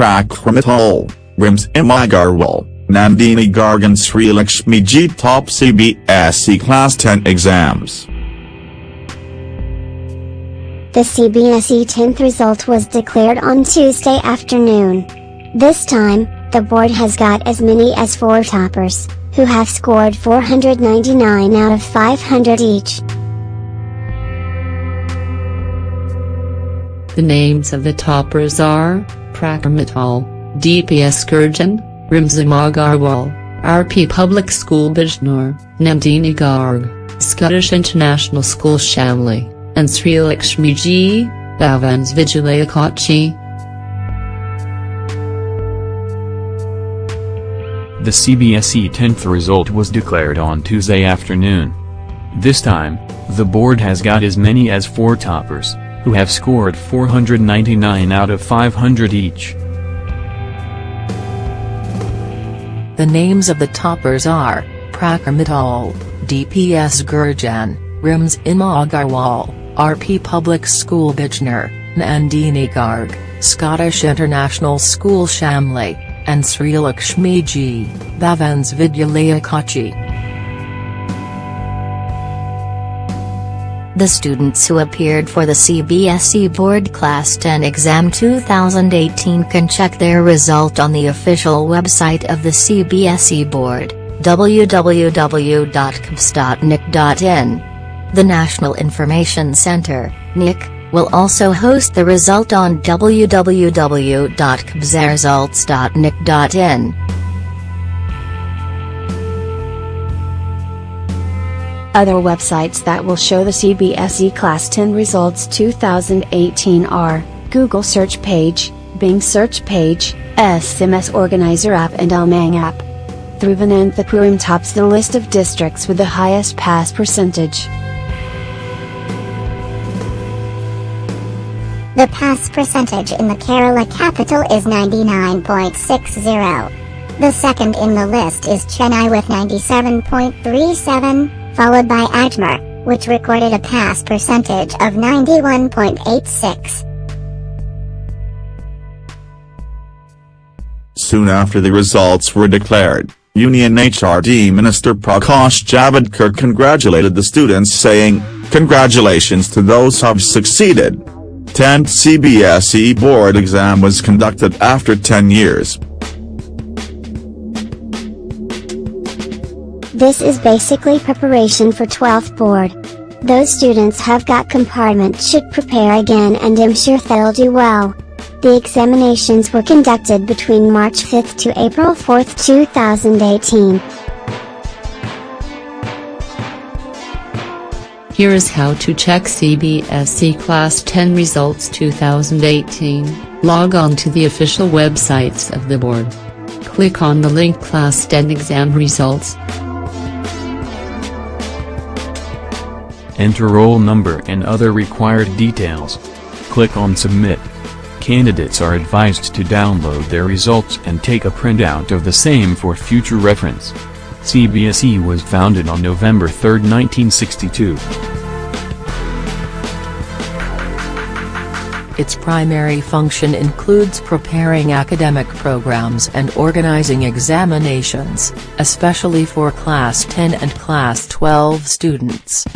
Prakramital, Rimzhim Agarwal, Nandini Garg and Sri Lakshmi G top CBSE Class 10 exams. The CBSE 10th result was declared on Tuesday afternoon. This time, the board has got as many as four toppers, who have scored 499 out of 500 each. The names of the toppers are, Prakhar Mittal, DPS Gurgaon, Rimzhim Agarwal, RP Public School Bijnor, Nandini Garg, Scottish International School Shamli, and Sri Lakshmi G, Bhavans Vidyalaya. The CBSE 10th result was declared on Tuesday afternoon. This time, the board has got as many as four toppers, who have scored 499 out of 500 each. The names of the toppers are, Prakhar Mittal, DPS Gurgaon, Rims Ima Agarwal, RP Public School Bijnor, Nandini Garg, Scottish International School Shamli, and Sri Lakshmi G, Bhavans Vidyalaya Kochi. The students who appeared for the CBSE Board Class 10 Exam 2018 can check their result on the official website of the CBSE Board, www.cbse.nic.in. The National Information Center, NIC, will also host the result on www.cbseresults.nic.in. Other websites that will show the CBSE Class 10 results 2018 are, Google search page, Bing search page, SMS Organizer app and UMANG app. Thiruvananthapuram tops the list of districts with the highest pass percentage. The pass percentage in the Kerala capital is 99.60. The second in the list is Chennai with 97.37, followed by Ajmer, which recorded a pass percentage of 91.86. Soon after the results were declared, Union HRD Minister Prakash Javadekar congratulated the students saying, Congratulations to those who have succeeded. 10th CBSE board exam was conducted after 10 years. This is basically preparation for 12th board. Those students have got compartment should prepare again and I'm sure they'll do well. The examinations were conducted between March 5 to April 4, 2018. Here is how to check CBSE Class 10 results 2018, log on to the official websites of the board. Click on the link Class 10 exam results. Enter roll number and other required details. Click on Submit. Candidates are advised to download their results and take a printout of the same for future reference. CBSE was founded on November 3, 1962. Its primary function includes preparing academic programs and organizing examinations, especially for Class 10 and Class 12 students.